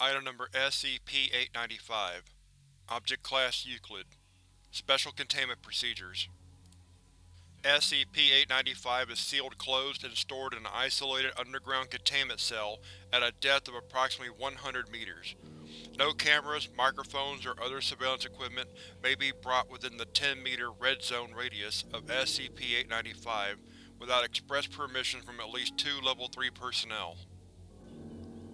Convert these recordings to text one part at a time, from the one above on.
Item Number SCP-895 Object Class Euclid Special Containment Procedures SCP-895 is sealed closed and stored in an isolated underground containment cell at a depth of approximately 100 meters. No cameras, microphones, or other surveillance equipment may be brought within the 10-meter Red Zone radius of SCP-895 without express permission from at least two Level 3 personnel.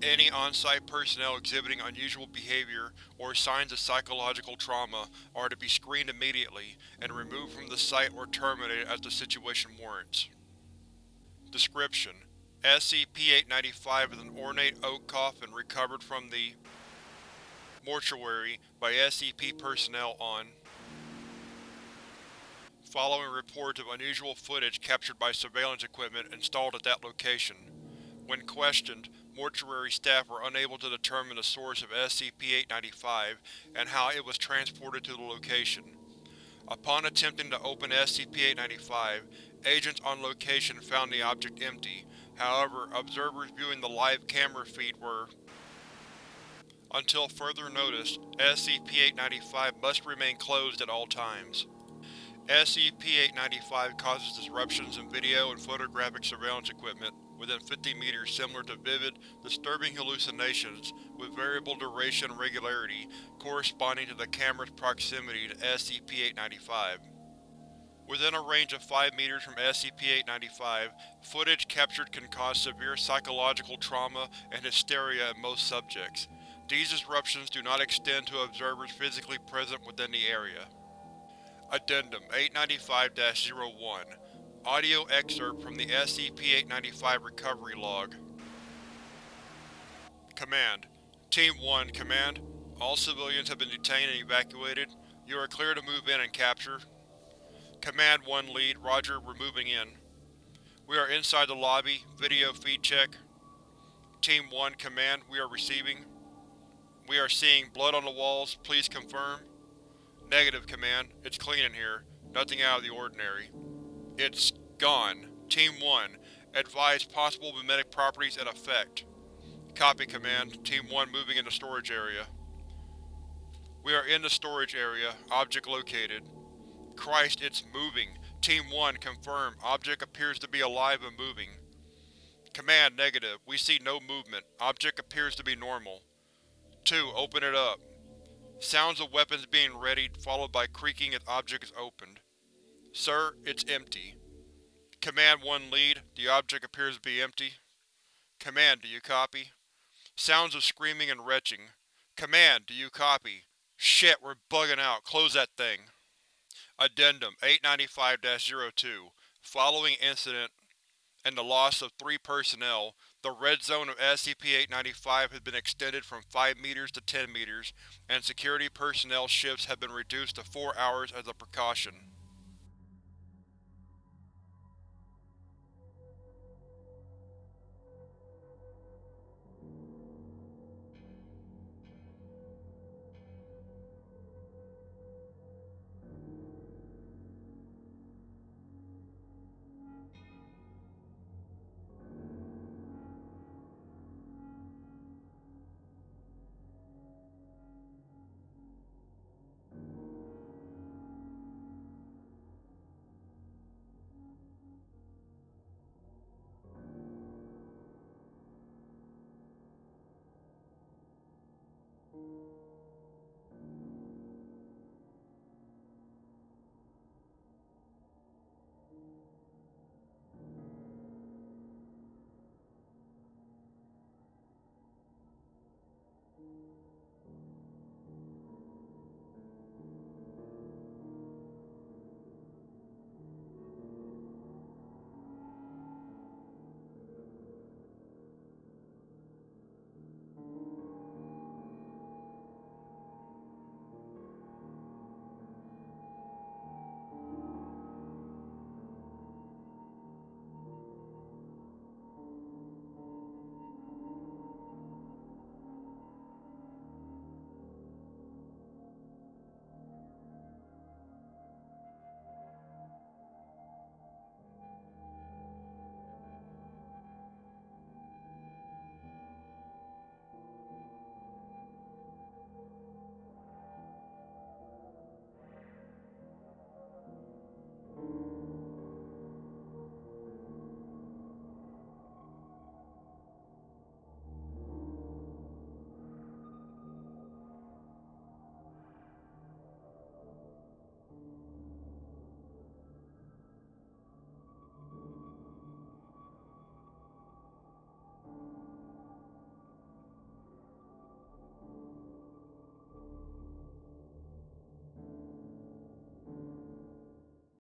Any on-site personnel exhibiting unusual behavior or signs of psychological trauma are to be screened immediately and removed from the site or terminated as the situation warrants. Description: SCP-895 is an ornate oak coffin recovered from the mortuary by SCP personnel on following reports of unusual footage captured by surveillance equipment installed at that location. When questioned, mortuary staff were unable to determine the source of SCP-895 and how it was transported to the location. Upon attempting to open SCP-895, agents on location found the object empty, however, observers viewing the live camera feed were until further notice, SCP-895 must remain closed at all times. SCP-895 causes disruptions in video and photographic surveillance equipment within 50 meters similar to vivid, disturbing hallucinations with variable duration and regularity corresponding to the camera's proximity to SCP-895. Within a range of 5 meters from SCP-895, footage captured can cause severe psychological trauma and hysteria in most subjects. These disruptions do not extend to observers physically present within the area. Addendum 895-01 Audio excerpt from the SCP-895 recovery log. Command Team 1, Command. All civilians have been detained and evacuated. You are clear to move in and capture. Command 1 Lead, Roger, we're moving in. We are inside the lobby. Video feed check. Team 1, Command, we are receiving. We are seeing blood on the walls. Please confirm. Negative, Command. It's clean in here. Nothing out of the ordinary. It's gone. Team 1. Advise possible memetic properties and effect. Copy, Command. Team 1 moving into storage area. We are in the storage area. Object located. Christ, it's moving. Team 1, confirm. Object appears to be alive and moving. Command, negative. We see no movement. Object appears to be normal. 2. Open it up. Sounds of weapons being readied, followed by creaking as object is opened. Sir, it's empty. Command 1 Lead, the object appears to be empty. Command, do you copy? Sounds of screaming and retching. Command, do you copy? Shit, we're bugging out. Close that thing. Addendum 895-02 Following incident and the loss of three personnel, the red zone of SCP-895 has been extended from 5 meters to 10 meters, and security personnel shifts have been reduced to 4 hours as a precaution.